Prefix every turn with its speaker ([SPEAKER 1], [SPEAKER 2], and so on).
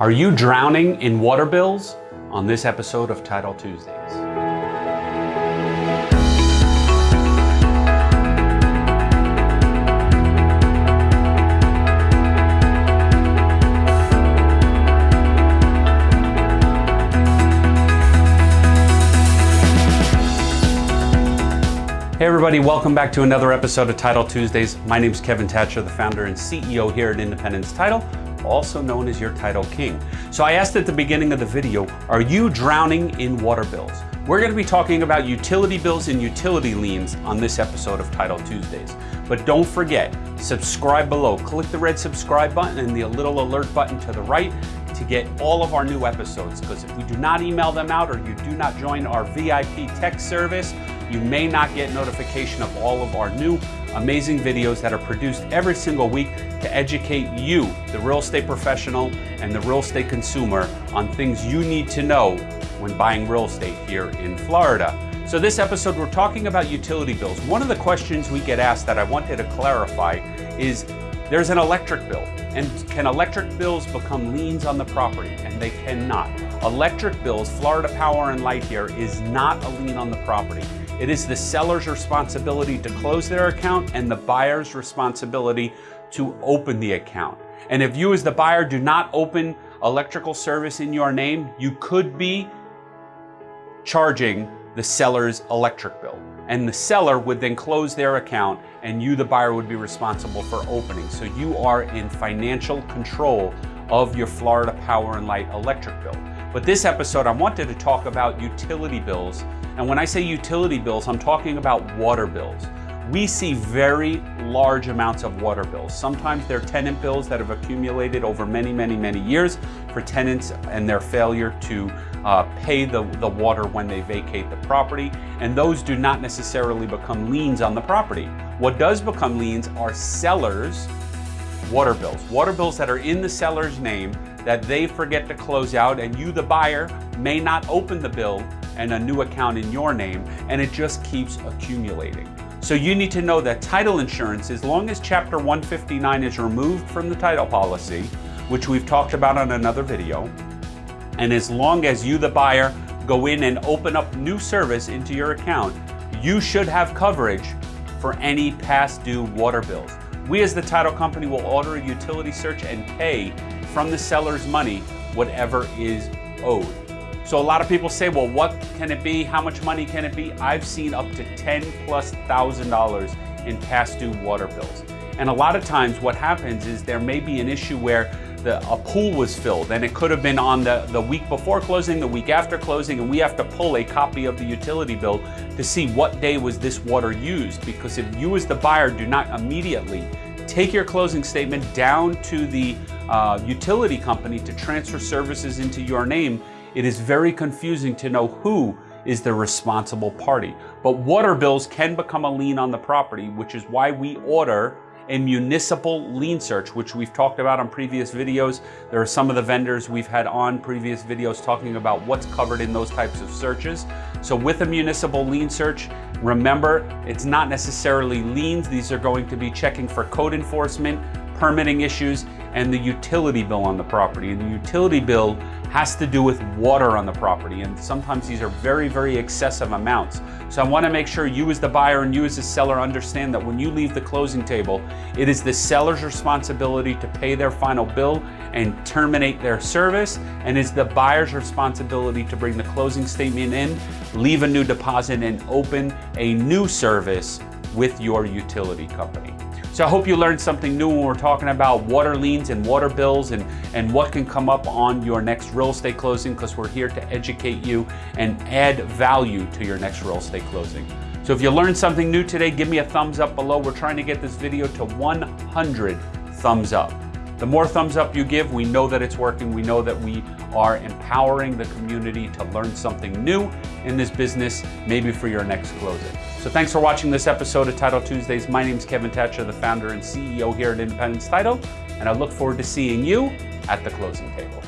[SPEAKER 1] Are you drowning in water bills? On this episode of Title Tuesdays. Hey everybody, welcome back to another episode of Title Tuesdays. My name is Kevin Thatcher, the founder and CEO here at Independence Title, also known as your Title King. So I asked at the beginning of the video, are you drowning in water bills? We're gonna be talking about utility bills and utility liens on this episode of Title Tuesdays. But don't forget, subscribe below. Click the red subscribe button and the little alert button to the right to get all of our new episodes because if we do not email them out or you do not join our VIP text service, you may not get notification of all of our new amazing videos that are produced every single week to educate you, the real estate professional and the real estate consumer on things you need to know when buying real estate here in Florida. So this episode, we're talking about utility bills. One of the questions we get asked that I wanted to clarify is there's an electric bill and can electric bills become liens on the property? And they cannot. Electric bills, Florida Power and Light here is not a lien on the property. It is the seller's responsibility to close their account and the buyer's responsibility to open the account. And if you as the buyer do not open electrical service in your name, you could be charging the seller's electric bill. And the seller would then close their account and you, the buyer, would be responsible for opening. So you are in financial control of your Florida Power and Light electric bill. But this episode, I wanted to talk about utility bills and when I say utility bills, I'm talking about water bills. We see very large amounts of water bills. Sometimes they're tenant bills that have accumulated over many, many, many years for tenants and their failure to uh, pay the, the water when they vacate the property. And those do not necessarily become liens on the property. What does become liens are sellers' water bills. Water bills that are in the seller's name that they forget to close out and you, the buyer, may not open the bill and a new account in your name, and it just keeps accumulating. So you need to know that title insurance, as long as Chapter 159 is removed from the title policy, which we've talked about on another video, and as long as you, the buyer, go in and open up new service into your account, you should have coverage for any past due water bills. We as the title company will order a utility search and pay from the seller's money whatever is owed. So a lot of people say, well, what can it be? How much money can it be? I've seen up to 10 plus thousand dollars in past due water bills. And a lot of times what happens is there may be an issue where the, a pool was filled and it could have been on the, the week before closing, the week after closing, and we have to pull a copy of the utility bill to see what day was this water used. Because if you as the buyer do not immediately take your closing statement down to the uh, utility company to transfer services into your name, it is very confusing to know who is the responsible party. But water bills can become a lien on the property, which is why we order a municipal lien search, which we've talked about on previous videos. There are some of the vendors we've had on previous videos talking about what's covered in those types of searches. So with a municipal lien search, remember, it's not necessarily liens. These are going to be checking for code enforcement, permitting issues, and the utility bill on the property. And the utility bill has to do with water on the property. And sometimes these are very, very excessive amounts. So I wanna make sure you as the buyer and you as the seller understand that when you leave the closing table, it is the seller's responsibility to pay their final bill and terminate their service. And it's the buyer's responsibility to bring the closing statement in, leave a new deposit and open a new service with your utility company. So I hope you learned something new when we're talking about water liens and water bills and, and what can come up on your next real estate closing because we're here to educate you and add value to your next real estate closing. So if you learned something new today, give me a thumbs up below. We're trying to get this video to 100 thumbs up. The more thumbs up you give, we know that it's working. We know that we are empowering the community to learn something new in this business, maybe for your next closing. So thanks for watching this episode of Title Tuesdays. My name is Kevin Thatcher, the founder and CEO here at Independence Title, and I look forward to seeing you at the closing table.